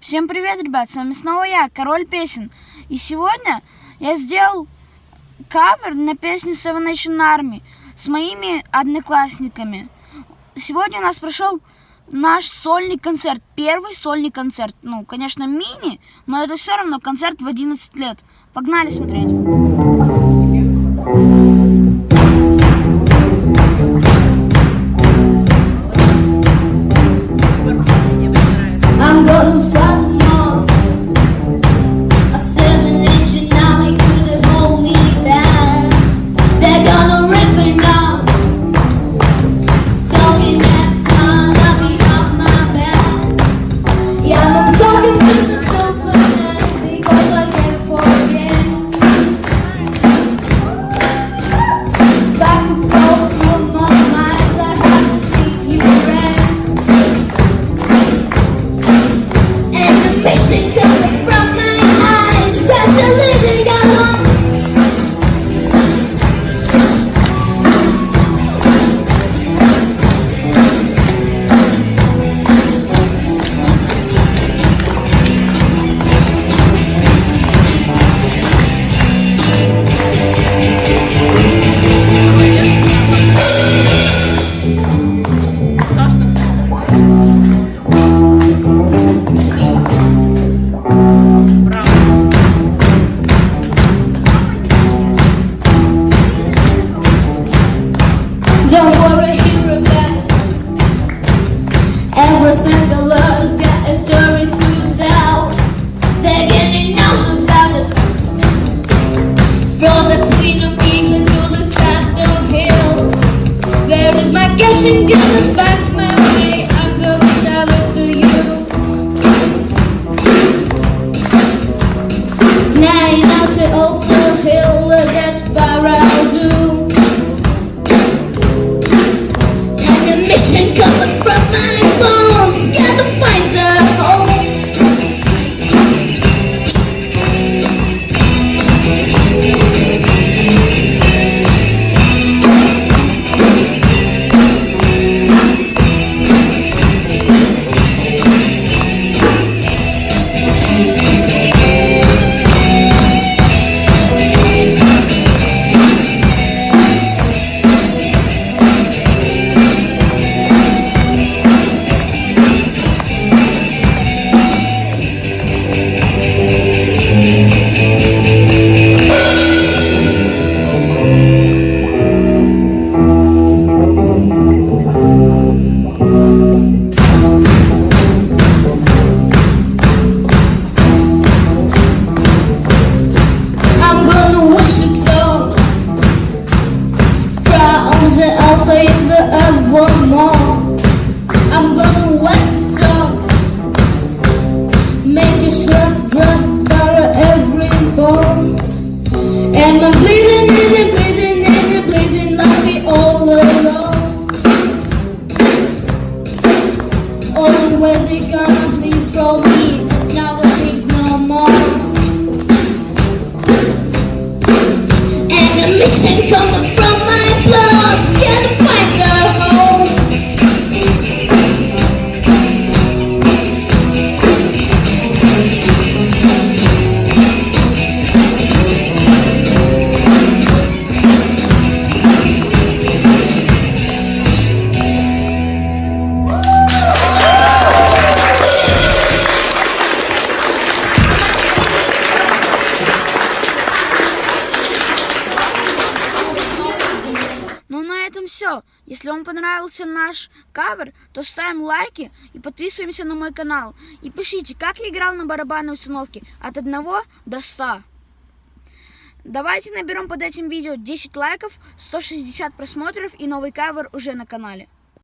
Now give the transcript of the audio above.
Всем привет, ребят, с вами снова я, Король Песен. И сегодня я сделал кавер на песню Seven Nation Army с моими одноклассниками. Сегодня у нас прошел наш сольный концерт, первый сольный концерт. Ну, конечно, мини, но это все равно концерт в 11 лет. Погнали смотреть. I'm bleeding and I'm bleeding and I'm bleeding me all alone. Always it gonna bleed from me. No more. And mission coming from все. Если вам понравился наш кавер, то ставим лайки и подписываемся на мой канал. И пишите, как я играл на барабанной установке от 1 до 100. Давайте наберем под этим видео 10 лайков, 160 просмотров и новый кавер уже на канале.